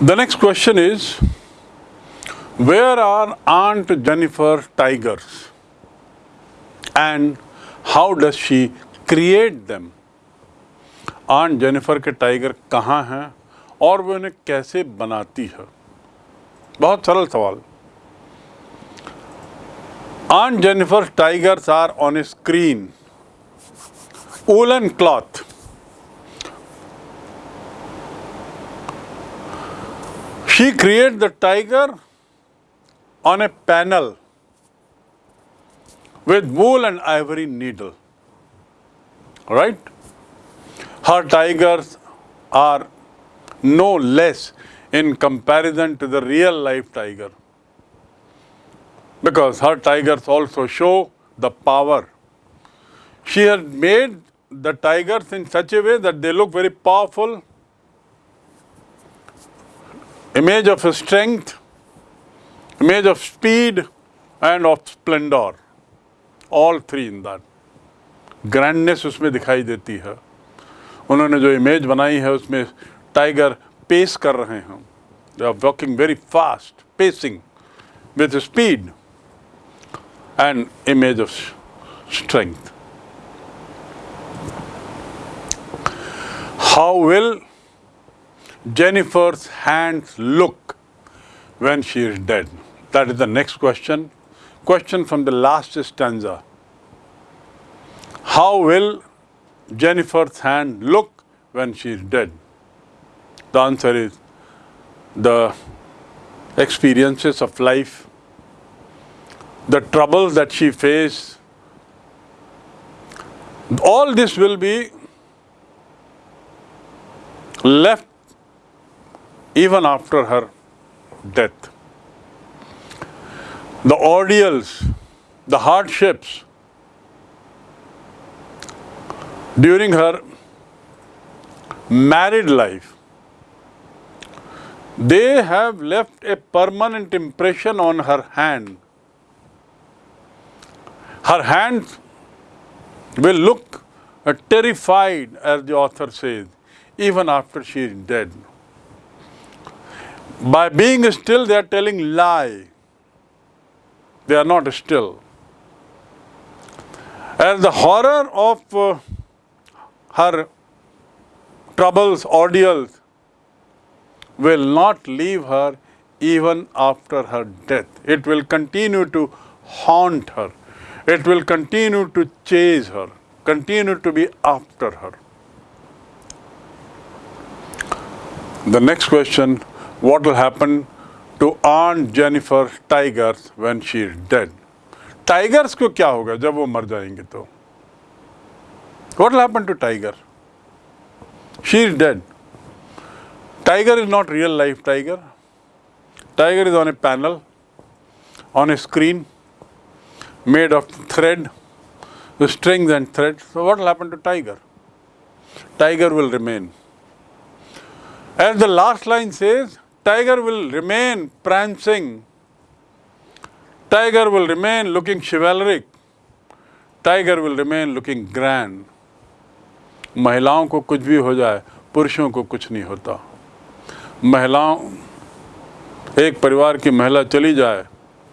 The next question is Where are Aunt Jennifer tigers? And how does she create them? Aunt Jennifer के tiger कहाँ हैं और वो इन्हें कैसे बनाती है बहुत सरल सवाल Aunt Jennifer tigers are on a screen woolen cloth she created the tiger on a panel with wool and ivory needle right? Her tigers are no less in comparison to the real life tiger because her tigers also show the power. She has made the tigers in such a way that they look very powerful, image of strength, image of speed and of splendor. All three in that. Grandness उसमें दिखाई देती है उन्होंने जो image बनाई है उसमें tiger pace कर रहे हैं they are walking very fast pacing with speed and image of strength How will Jennifer's hands look when she is dead? That is the next question. Question from the last stanza. How will Jennifer's hand look when she is dead? The answer is the experiences of life, the troubles that she faced, all this will be left even after her death. The ordeals, the hardships during her married life, they have left a permanent impression on her hand. Her hands will look terrified, as the author says even after she is dead. By being still, they are telling lie. They are not still. As the horror of uh, her troubles, ordeals, will not leave her even after her death. It will continue to haunt her. It will continue to chase her, continue to be after her. The next question, what will happen to Aunt Jennifer tigers when she is dead? Tigers को क्या होगा जब वो मर जाएंगे तो What will happen to tiger? She is dead. Tiger is not real life tiger. Tiger is on a panel, on a screen, made of thread, strings and threads. So what will happen to tiger? Tiger will remain. As the last line says, tiger will remain prancing tiger will remain looking chivalric tiger will remain looking grand महिलाओं को कुछ भी हो जाए, पुरुषों को कुछ नहीं होता। महिलाओं, एक परिवार की महिला चली जाए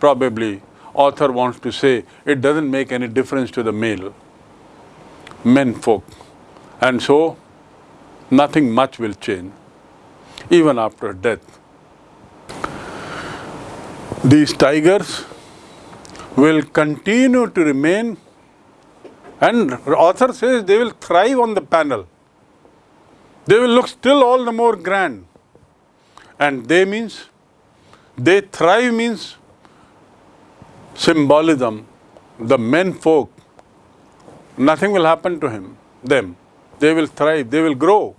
probably author wants to say it doesn't make any difference to the male men folk and so nothing much will change even after death These tigers will continue to remain and author says they will thrive on the panel. They will look still all the more grand. And they means, they thrive means symbolism. The men folk, nothing will happen to him, them. They will thrive, they will grow.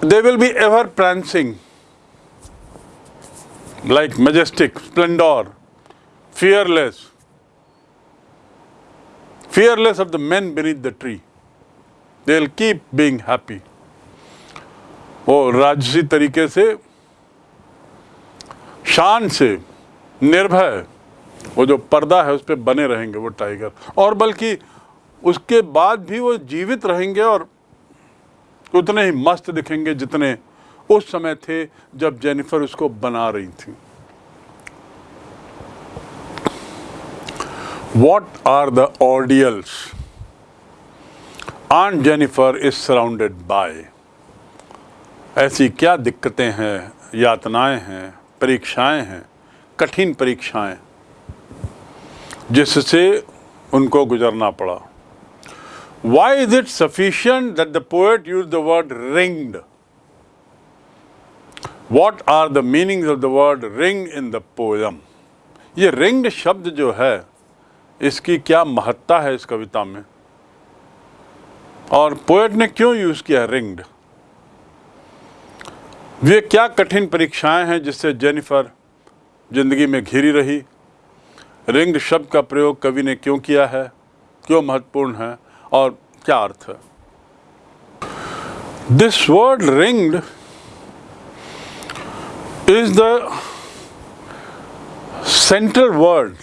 they will be ever prancing like majestic, splendor, fearless, fearless of the men beneath the tree. They will keep being happy. वो राजसी तरीके से शान से निर्भय वो जो पर्दा है उस पर बने रहेंगे वो टाइगर और बल्कि उसके बाद भी वो जीवित रहेंगे और उतने ही मस्त दिखेंगे जितने उस समय थे जब जेनिफर उसको बना रही थी। वॉट आर द ऑडियल्स आन जेनिफर इज़ सराउंडेड बाय ऐसी क्या दिक्कतें हैं, यातनाएँ हैं, परीक्षाएँ हैं, कठिन परीक्षाएँ, जिससे उनको गुजरना पड़ा। Why is it sufficient that the poet use the word ringed what are the meaning of the word ring in the poem ये रिंग्ड शब्द जो है, इसकी क्या महत्ता है इस कविता में? और पोएट ने क्यों यूज़ किया रिंग्ड वे क्या कठिन परीक्षाएँ हैं जिससे जेनिफर ज़िंदगी में घिरी रही? रिंग्ड शब्द का प्रयोग कवि ने क्यों किया है? क्यों महत्वपूर्ण है? और क्या अर्थ है? This word ringed is the central word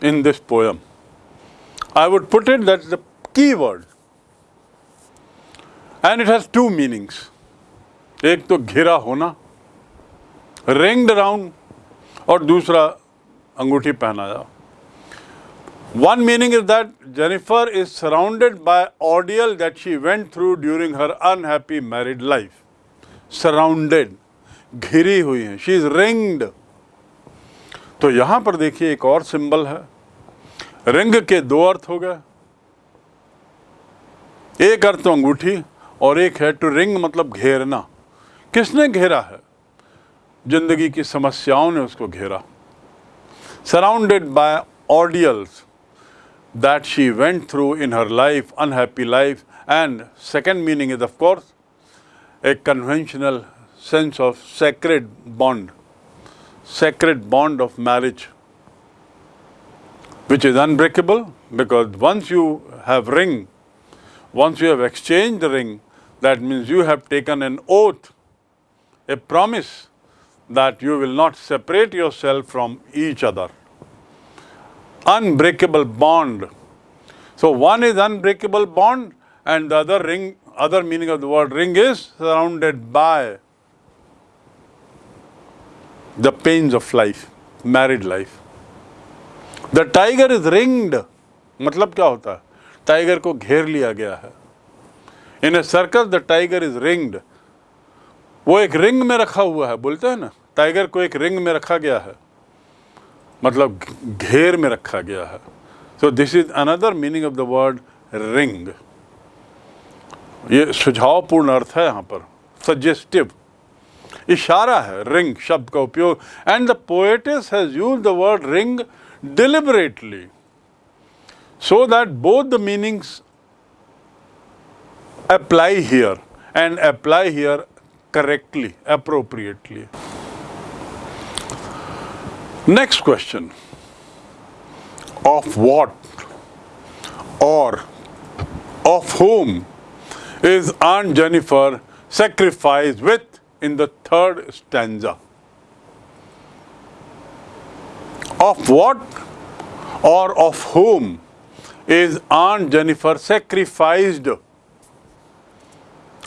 in this poem. I would put it that's the key word. And it has two meanings. एक तो घिरा होना रिंग्ड अराउंड और दूसरा अंगूठी पहनाया One meaning is that Jennifer is surrounded by ordeal that she went through during her unhappy married life. Surrounded. घिरी हुई हैं। शी इज़ रिंग्ड तो यहाँ पर देखिए एक और सिंबल है। रिंग के दो अर्थ हो गए। एक अर्थ तो अंगूठी और एक है टू रिंग मतलब घेरना। किसने घेरा है? ज़िंदगी की समस्याओं ने उसको घेरा। Surrounded by ordeals that she went through in her life unhappy life and second meaning is of course a conventional sense of sacred bond, sacred bond of marriage, which is unbreakable because once you have ring, once you have exchanged the ring, that means you have taken an oath, a promise that you will not separate yourself from each other. Unbreakable bond. So one is unbreakable bond and the other ring, other meaning of the word ring is surrounded by the pains of life, married life. The tiger is ringed. मतलब क्या होता है? Tiger को घेर लिया गया है। In a circus the tiger is ringed वो एक रिंग में रखा हुआ है बोलते हैं ना? टाइगर को एक रिंग में रखा गया है। मतलब घेर में रखा गया है। So this is another meaning of the word ring ये सुझावपूर्ण अर्थ है यहाँ पर। Suggestive इशारा है रिंग शब्द का उपयोग and the poetess has use the word ring deliberately so that both the meanings apply here and apply here correctly, appropriately. Next question. Of what or of whom is Aunt Jennifer sacrificed with in the third stanza. Of what or of whom is Aunt Jennifer sacrificed?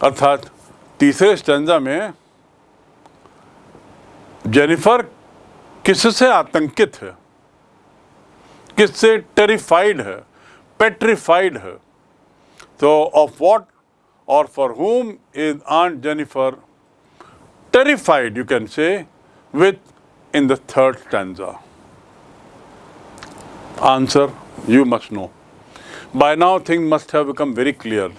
अर्थात तीसरे stanza में Jennifer किससे आतंकित है किससे terrified है petrified है तो of what or for whom is Aunt Jennifer terrified, you can say, with in the third stanza. Answer, you must know. By now things must have become very clear.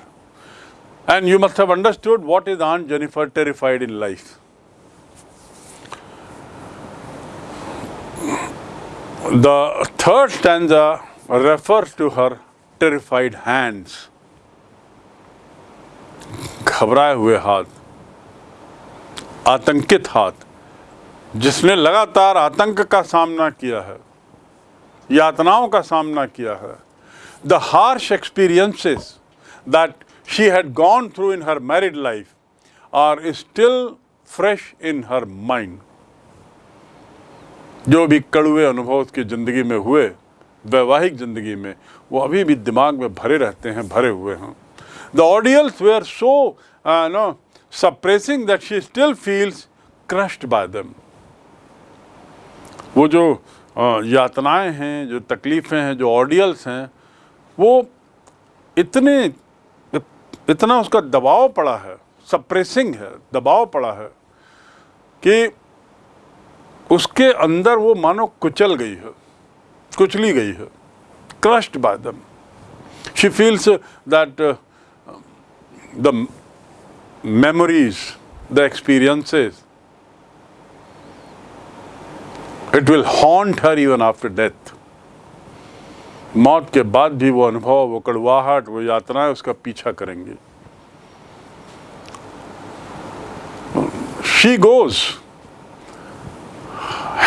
And you must have understood what is Aunt Jennifer terrified in life. The third stanza refers to her terrified hands. घबराए हुए हाथ आतंकित हाथ जिसने लगातार आतंक का सामना किया है यातनाओं का सामना किया है the harsh experiences that she had gone through in her married life are still fresh in her mind जो भी कड़ुए अनुभव उसकी ज़िंदगी में हुए वैवाहिक ज़िंदगी में वो अभी भी दिमाग में भरे रहते हैं भरे हुए हैं। The ordeals were so no, suppressing that she still feels crushed by them. वो जो यातनाएँ हैं, जो तकलीफ़ें हैं, जो ऑडियल्स हैं, वो इतने, इतना उसका दबाव पड़ा है सप्रेसिंग है, दबाव पड़ा है, कि उसके अंदर वो मानो कुचल गई है, कुचली गई है crushed by them she feels that the memories the experiences it will haunt her even after death मौत के बाद भी वो अनुभव वो कड़वाहट वो यातनाएं उसका पीछा करेंगे she goes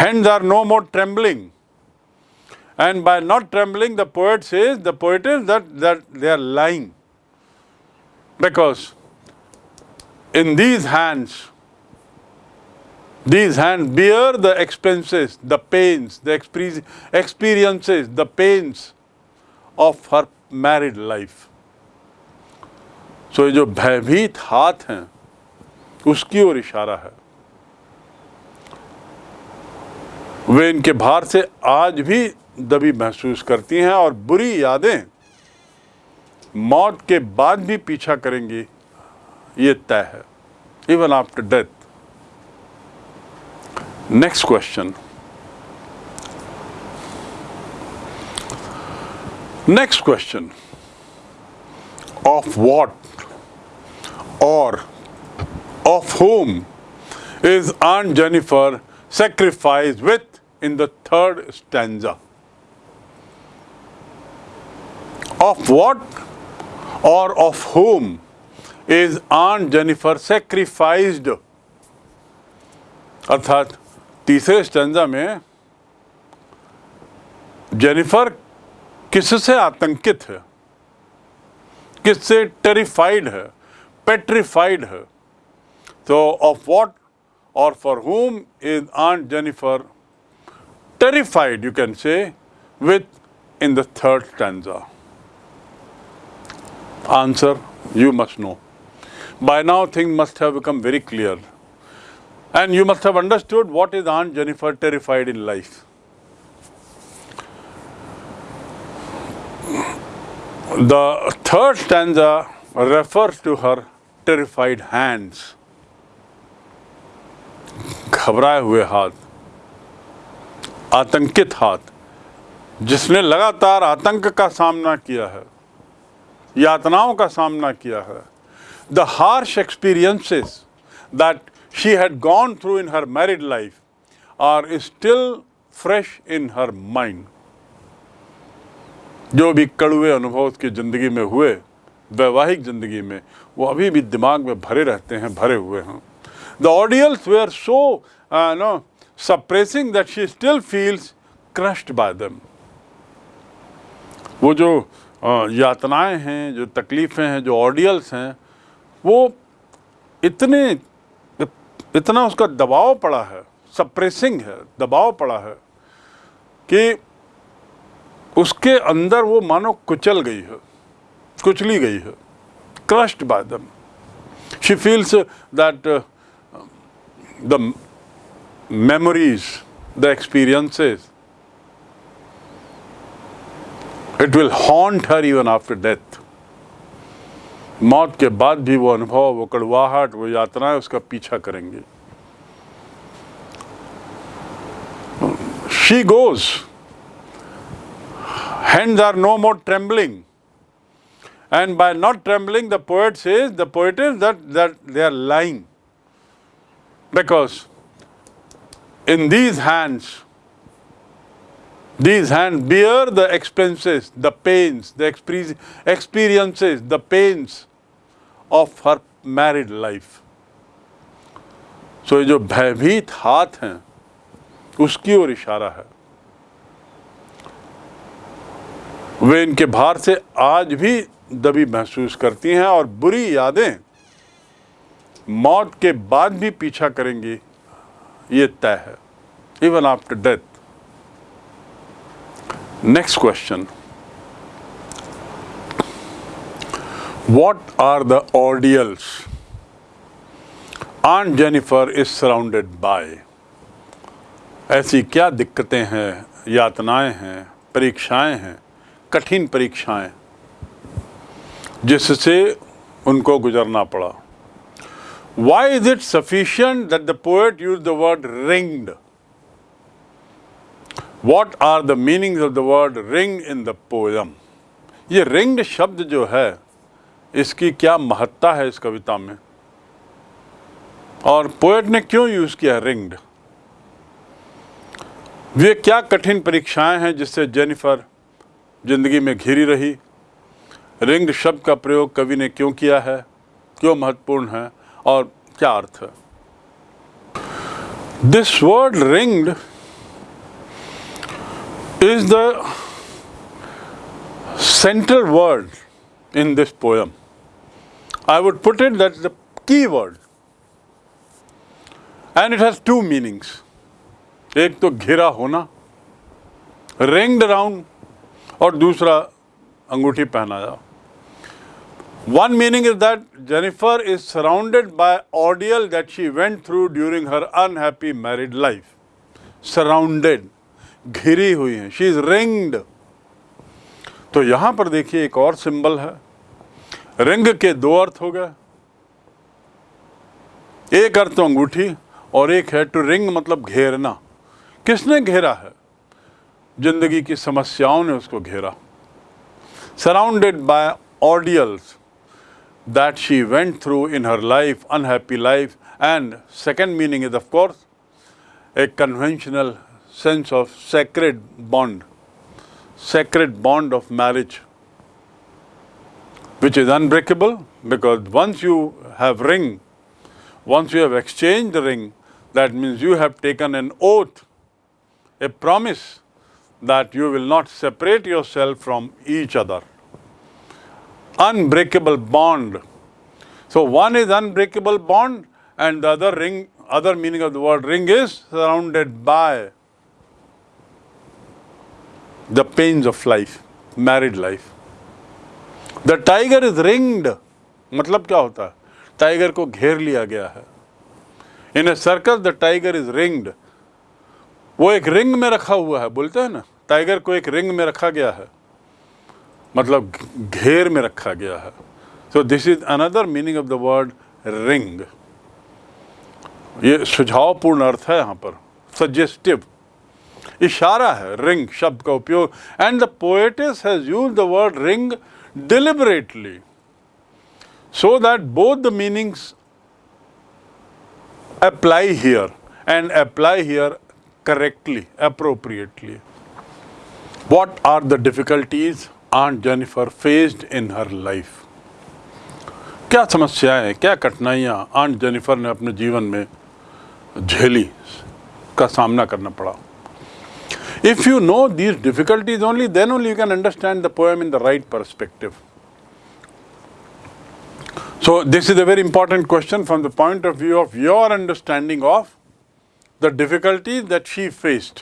hands are no more trembling and by not trembling the poet says the poet is that that they are lying because in these hands these hands bear the expenses the pains the experiences the pains of her married life so ये जो भयभीत हाथ हैं उसकी ओर इशारा है वे इनके भार से आज भी दबी महसूस करती हैं और बुरी यादें मौत के बाद भी पीछा करेंगी yetta even after death. Next question. Next question. Of what or of whom is Aunt Jennifer sacrificed with in the third stanza? Of what or of whom is Aunt Jennifer sacrificed अर्थात तीसरे stanza में Jennifer किससे आतंकित है? किससे terrified है? Petrified है? तो of what or for whom is Aunt Jennifer terrified you can say with in third third stanza answer you must know By now things must have become very clear. And you must have understood what is Aunt Jennifer terrified in life. The third stanza refers to her terrified hands. घबराए हुए हाथ आतंकित हाथ जिसने लगातार आतंक का सामना किया है यातनाओं का सामना किया है the harsh experiences that she had gone through in her married life are still fresh in her mind जो भी कड़ुए अनुभव उसकी ज़िंदगी में हुए, वैवाहिक ज़िंदगी में, वो अभी भी दिमाग में भरे रहते हैं, भरे हुए हैं the audience were so no suppressing that she still feels crushed by them. वो जो यातनाएँ हैं, जो तकलीफ़ें हैं, जो ऑडियल्स हैं वो इतने इतना उसका दबाव पड़ा है सप्रेसिंग है दबाव पड़ा है कि उसके अंदर वो मानो कुचल गई है कुचली गई है crushed by them she feels that the memories, the experiences, it will haunt her even after death. मौत के बाद भी वो अनुभव, वो कड़वाहट, वो यात्राएँ उसका पीछा करेंगे। She goes hands are no more trembling and by not trembling the poet is the poet is that that they are lying because in these hands these hands bear the expenses, the pains, the experiences, the pains of her married life. So ये जो भयभीत हाथ हैं उसकी ओर इशारा है वे इनके भार से आज भी दबी महसूस करती हैं और बुरी यादें मौत के बाद भी पीछा करेंगी ये तय है even after death Next question. What are the ordeals Aunt Jennifer is surrounded by? ऐसी क्या दिक्कतें हैं, यातनाएँ हैं, परीक्षाएँ हैं, कठिन परीक्षाएँ, जिससे उनको गुजरना पड़ा why is it sufficient that the poet use the word ringed What are the meanings of the word ring in the poem? ये ringed शब्द जो है, इसकी क्या महत्ता है इस कविता में? और पोएट ने क्यों यूज़ किया रिंग्ड वे क्या कठिन परीक्षाएँ हैं जिससे जेनिफर ज़िंदगी में घिरी रही? रिंग्ड शब्द का प्रयोग कवि ने क्यों किया है? क्यों महत्वपूर्ण है? और क्या अर्थ है? This word ringed Is the central word in this poem I would put it that the key word and it has two meanings एक तो घिरा होना रिंग्ड अराउंड और दूसरा अंगूठी पहनाया One meaning is that Jennifer is surrounded by ordeal that she went through during her unhappy married life. Surrounded, घिरी हुई है। शी इज़ रिंग्ड तो यहाँ पर देखिए एक और सिंबल है। रिंग के दो अर्थ हो गए। एक अर्थ तो अंगूठी और एक है टू रिंग मतलब घेरना। किसने घेरा है? ज़िंदगी की समस्याओं ने उसको घेरा। Surrounded by ordeals that she went through in her life unhappy life and second meaning is of course, a conventional sense of sacred bond, sacred bond of marriage, which is unbreakable because once you have ring, once you have exchanged the ring, that means you have taken an oath, a promise that you will not separate yourself from each other unbreakable bond. So one is unbreakable bond and the other ring, other meaning of the word ring is surrounded by the pains of life, married life. The tiger is ringed. मतलब क्या होता है? Tiger को घेर लिया गया है। In a circus the tiger is ringed वो एक रिंग में रखा हुआ है बोलते हैं ना? टाइगर को एक रिंग में रखा गया है। मतलब घेर में रखा गया है। So this is another meaning of the word ring ये सुझावपूर्ण अर्थ है यहाँ पर। सजेस्टिव इशारा है रिंग शब्द का उपयोग। And the poetess has use the word ring deliberately so that both the meanings apply here and apply here correctly appropriately what are the difficulties Aunt Jennifer faced in her life क्या समस्याएँ क्या कठिनाइयाँ aunt Jennifer ने अपने जीवन में झेली का सामना करना पड़ा? If you know these difficulties only then only you can understand the poem in the right perspective So this is a very important question from the point of view of your understanding of the difficulties that she faced.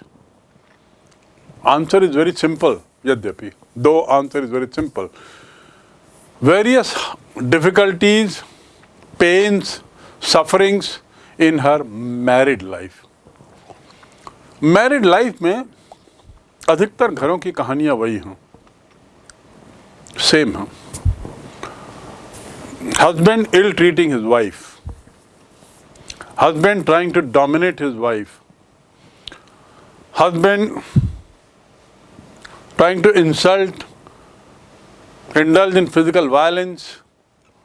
Answer is very simple, Yadyapi. Though answer is very simple. Various difficulties, pains, sufferings in her married life. Married life में अधिकतर घरों की कहानियाँ वही हैं। Same है। Husband ill treating his wife husband trying to dominate his wife husband trying to insult indulge in physical violence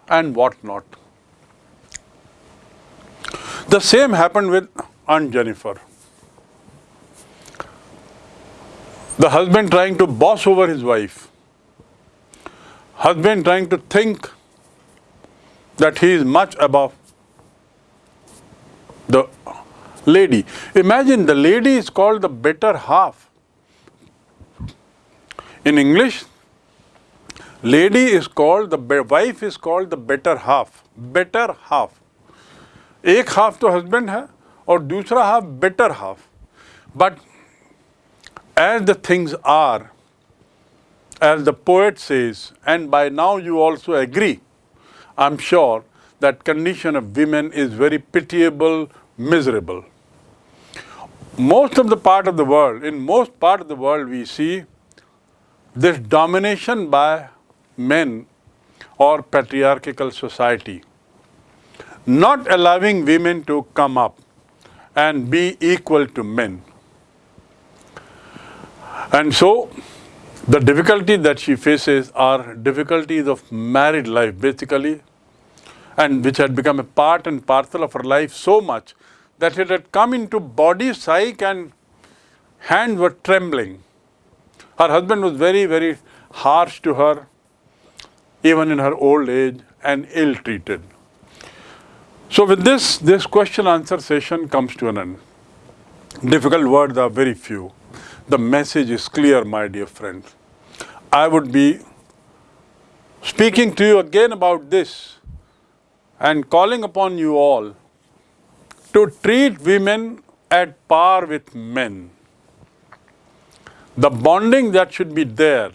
and what not the same happen with Aunt Jennifer The husband trying to boss over his wife. Husband trying to think that he is much above the lady. Imagine the lady is called the better half. In English, lady is called, the wife is called the better half. Better half. एक half तो husband है और दूसरा half better half but as the things are, as the poet says, and by now you also agree, I'm sure, that condition of women is very pitiable, miserable. Most of the part of the world, in most part of the world we see this domination by men or patriarchal society, not allowing women to come up and be equal to men. And so the difficulty that she faces are difficulties of married life basically and which had become a part and parcel of her life so much that it had come into body psyche and hands were trembling. Her husband was very, very harsh to her, even in her old age, and ill-treated. So with this, this question answer session comes to an end. Difficult words are very few. The message is clear, my dear friends. I would be speaking to you again about this and calling upon you all to treat women at par with men. The bonding that should be there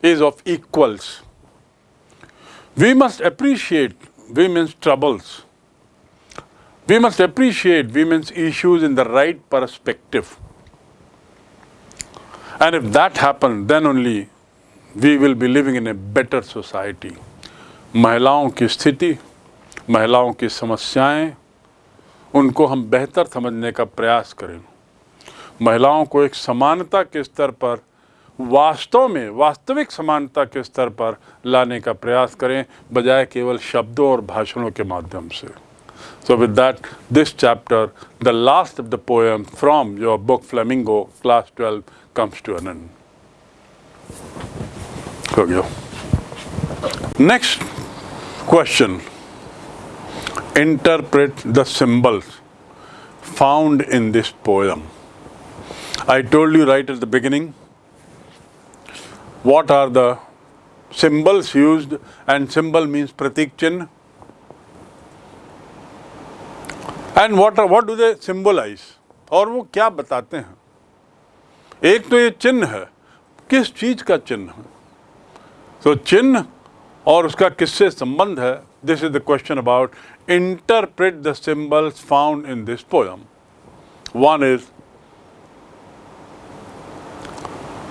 is of equals. We must appreciate women's troubles. We must appreciate women's issues in the right perspective. And if that happened, then only we will be living in a better society. महिलाओं की स्थिति महिलाओं की समस्याएँ, उनको हम बेहतर समझने का प्रयास करें महिलाओं को एक समानता के स्तर पर वास्तव में वास्तविक समानता के स्तर पर लाने का प्रयास करें बजाय केवल शब्दों और भाषणों के माध्यम से so with that this chapter the last of the poem from your book Flamingo class twelve comes to an end. Okay. Next question. Interpret the symbols found in this poem. I told you right at the beginning what are the symbols used and symbol means pratik chin. And what, are, what do they symbolize? Or what? एक तो ये चिन्ह है। किस चीज़ का चिन्ह तो चिन्ह और उसका किससे संबंध है? This is the question about interpret the symbols found in this poem one is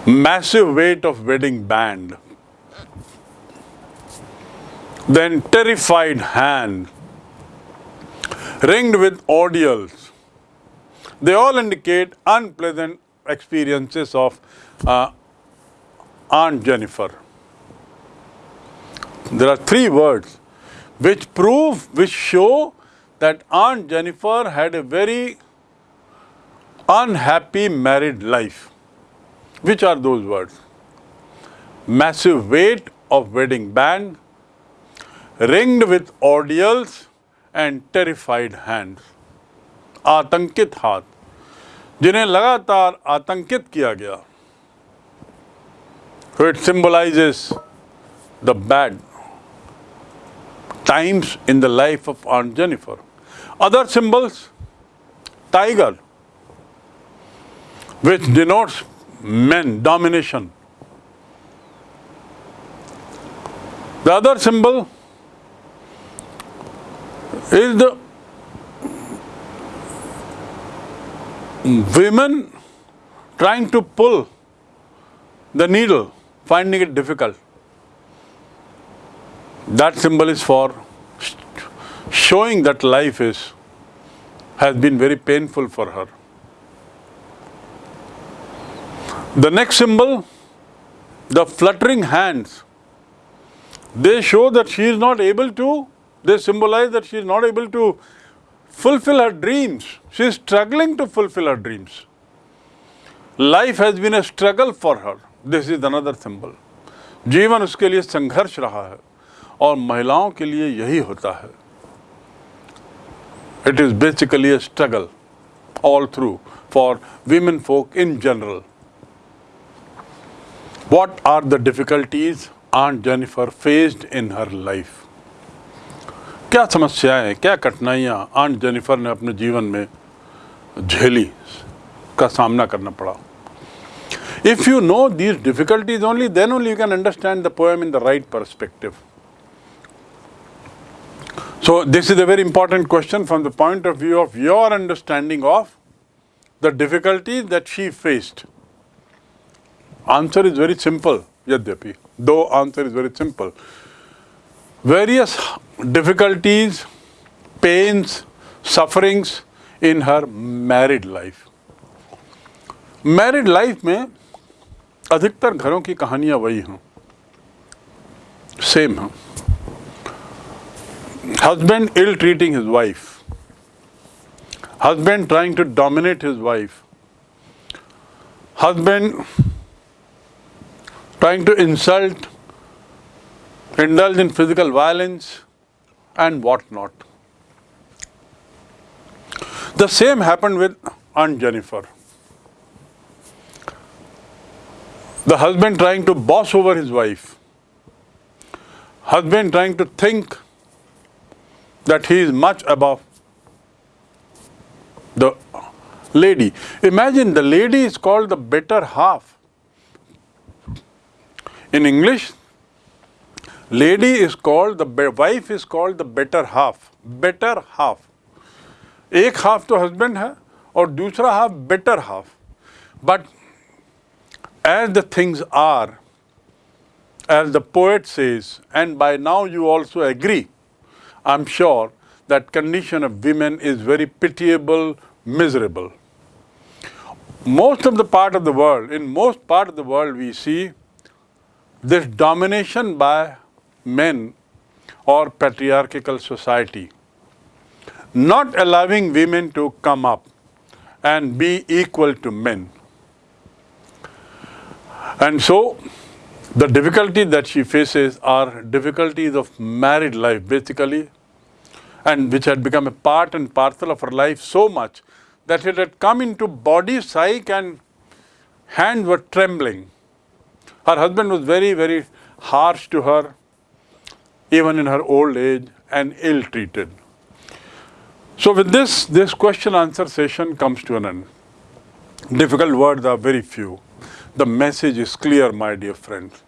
massive weight of wedding band then terrified hand ringed with ordeals they all indicate unpleasant experiences of uh, Aunt Jennifer. There are three words which prove, which show that Aunt Jennifer had a very unhappy married life. Which are those words? Massive weight of wedding band, ringed with ordeals and terrified hands, atankit hath. जिन्हें लगातार आतंकित किया गया। It symbolizes the bad times in the life of Aunt Jennifer other symbols tiger which denotes man domination the other symbol is the women trying to pull the needle, finding it difficult. That symbol is for showing that life is has been very painful for her. The next symbol, the fluttering hands, they show that she is not able to, they symbolize that she is not able to fulfill her dreams. She is struggling to fulfill her dreams. Life has been a struggle for her. This is another symbol. जीवन उसके लिए संघर्ष रहा है और महिलाओं के लिए यही होता है it is basically a struggle all through for women folk in general. What are the difficulties Aunt Jennifer faced in her life? क्या समस्याएँ, क्या कठिनाइयाँ आंट जेनिफर ने अपने जीवन में झेली का सामना करना पड़ा? If you know these difficulties only then only you can understand the poem in the right perspective so this is a very important question from the point of view of your understanding of the difficulties that she faced answer is very simple यद्यपि दो answer is very simple Various difficulties, pains, sufferings in her married life. Married life में अधिकतर घरों की कहानियां वही हैं same हैं husband ill treating his wife husband trying to dominate his wife husband trying to insult indulge in physical violence and what not the same happened with aunt jennifer the husband trying to boss over his wife, husband trying to think that he is much above the lady. Imagine the lady is called the better half. In English, lady is called the wife is called the better half. Better half. एक half तो husband है और दूसरा half better half but as the things are, as the poet says, and by now you also agree, I'm sure that condition of women is very pitiable, miserable. Most of the part of the world, in most part of the world we see this domination by men or patriarchal society, not allowing women to come up and be equal to men. And so the difficulty that she faces are difficulties of married life basically and which had become a part and parcel of her life so much that it had come into body, psyche and hands were trembling. Her husband was very, very harsh to her, even in her old age and ill-treated. So with this, this question answer session comes to an end. Difficult words are very few. The message is clear, my dear friends.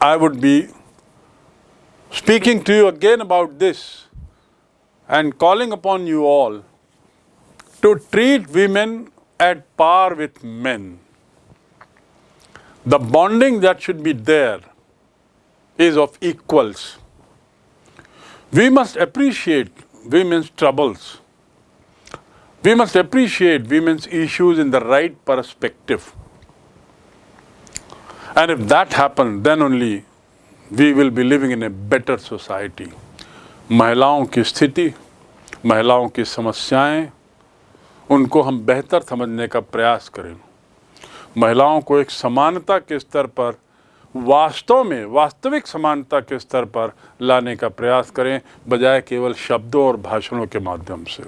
I would be speaking to you again about this and calling upon you all to treat women at par with men. The bonding that should be there is of equals. We must appreciate women's troubles. We must appreciate women's issues in the right perspective. And if that happens, then only we will be living in a better society. महिलाओं की स्थिति महिलाओं की समस्याएँ उनको हम बेहतर समझने का प्रयास करें महिलाओं को एक समानता के स्तर पर वास्तव में वास्तविक समानता के स्तर पर लाने का प्रयास करें, बजाय केवल शब्दों और भाषणों के माध्यम से।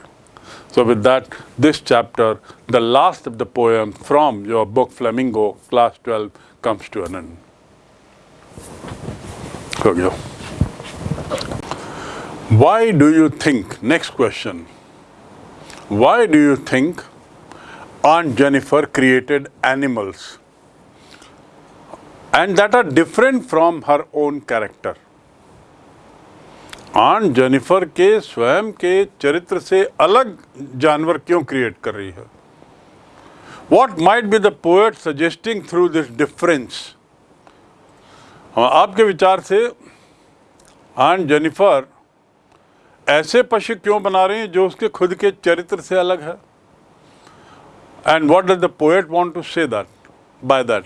So with that this chapter the last of the poem from your book Flamingo class twelve comes to an why do you think next question why do you think Aunt Jennifer created animals and that are different from her own character? Aunt Jennifer के स्वयं के चरित्र से अलग जानवर क्यों create कर रही है? What might be the poet suggesting through this difference आपके विचार से आन जेनिफर ऐसे पशु क्यों बना रही हैं जो उसके खुद के चरित्र से अलग है? And what does the poet want to say that by that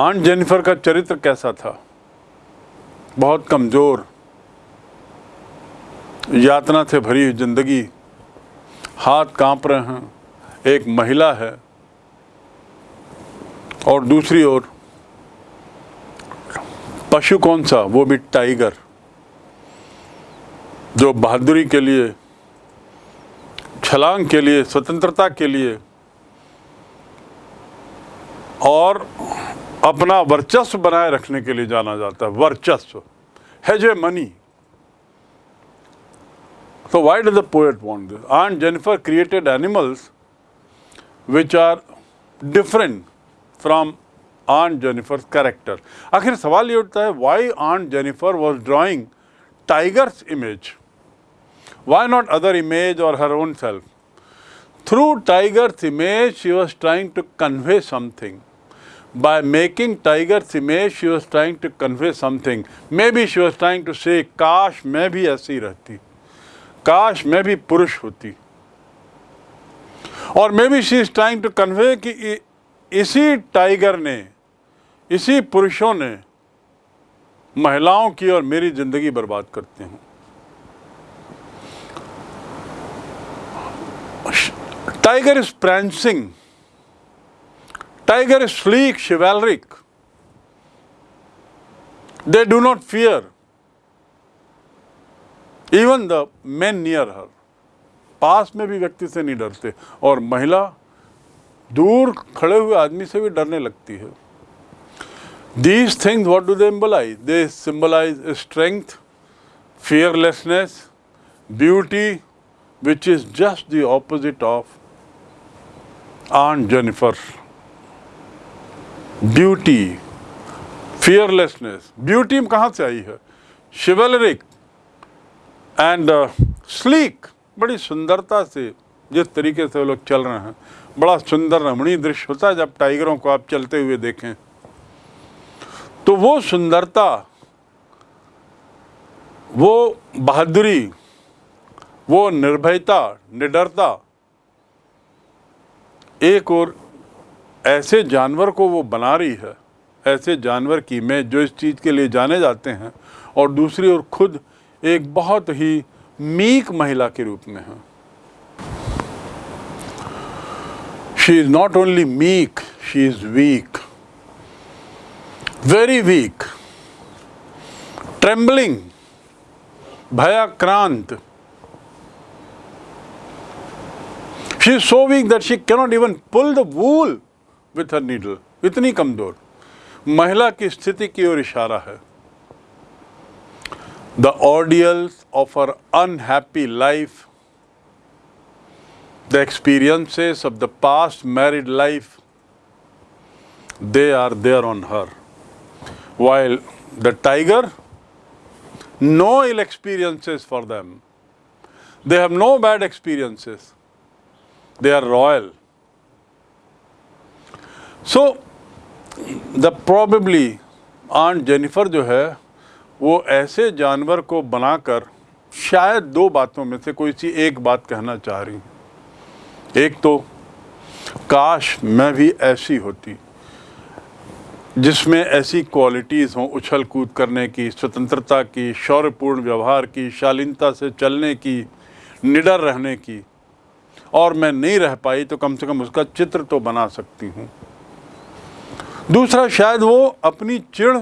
Aunt Jennifer का चरित्र कैसा था? बहुत कमज़ोर। यातना से भरी हुई ज़िंदगी। हाथ काँप रहे हैं। एक महिला है। और दूसरी ओर, पशु कौन सा? वो भी टाइगर जो बहादुरी के लिए, छलांग के लिए, स्वतंत्रता के लिए, और अपना वर्चस्व बनाए रखने के लिए जाना जाता है, वर्चस्व। हैज़ ए मनी तो why does the poet want this Aunt Jennifer created animals which are different from Aunt Jennifer character आखिर सवाल ये उठता है why Aunt Jennifer was drawing tigers image why not other image or her own self through tigers image she was trying to convey something By making tiger's image, she was trying to convey something. Maybe she was trying to say, काश मैं भी ऐसी रहती काश मैं भी पुरुष होती और maybe she is trying to convey कि इसी टाइगर ने इसी पुरुषों ने महिलाओं की और मेरी ज़िंदगी बर्बाद करते हैं tiger is prancing. Tiger is sleek, chivalric. They do not fear even the men near her. पास में भी व्यक्ति से नहीं डरते और महिला दूर खड़े हुए आदमी से भी डरने लगती है These things, what do they symbolize? They symbolize strength, fearlessness, beauty, which is just the opposite of Aunt Jennifer. Beauty, fearlessness. Beauty कहाँ से आई है and uh, sleek. बड़ी सुंदरता से जिस तरीके से वो लोग चल रहे हैं बड़ा सुंदर रमणीय दृश्य होता है जब टाइगरों को आप चलते हुए देखें तो वो सुंदरता वो बहादुरी वो निर्भयता निडरता एक और ऐसे जानवर को वो बना रही है, ऐसे जानवर की मैं जो इस चीज़ के लिए जाने जाते हैं और दूसरी ओर खुद एक बहुत ही मीक महिला के रूप में है। She is not only meek she is weak very weak trembling भयाक्रांत she is so weak that she cannot even pull the wool with her needle, इतनी कमज़ोर। महिला की स्थिति की ओर इशारा है। The ordeals of her unhappy life the experiences of the past married life they are there on her while the tiger no ill experiences for them they have no bad experiences they are royal So, the probably Aunt Jennifer जो है वो ऐसे जानवर को बनाकर शायद दो बातों में से कोई सी एक बात कहना चाह रही एक तो काश मैं भी ऐसी होती जिसमें ऐसी क्वालिटीज़ हों उछल कूद करने की स्वतंत्रता की शौर्यपूर्ण व्यवहार की शालीनता से चलने की निडर रहने की और मैं नहीं रह पाई तो कम से कम उसका चित्र तो बना सकती हूँ। दूसरा, शायद वो अपनी चिड़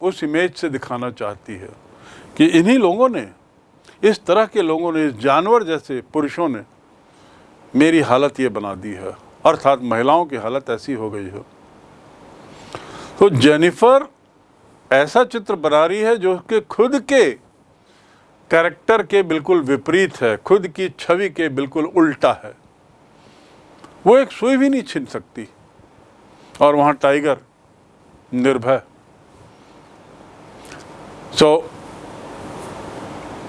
उस इमेज से दिखाना चाहती है कि इन्हीं लोगों ने, इस तरह के लोगों ने, इस जानवर जैसे पुरुषों ने मेरी हालत ये बना दी है। अर्थात महिलाओं की हालत ऐसी हो गई है। तो जेनिफर ऐसा चित्र बना रही है जो कि खुद के कैरेक्टर के बिल्कुल विपरीत है, खुद की छवि के बिल्कुल उल्टा है। वो एक सुई भी नहीं छीन सकती। और वहाँ tiger Nirbhay. So,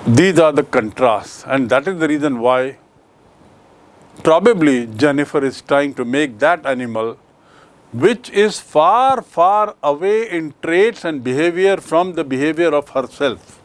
these are the contrasts and that is the reason why probably Jennifer is trying to make that animal which is far, far away in traits and behavior from the behavior of herself.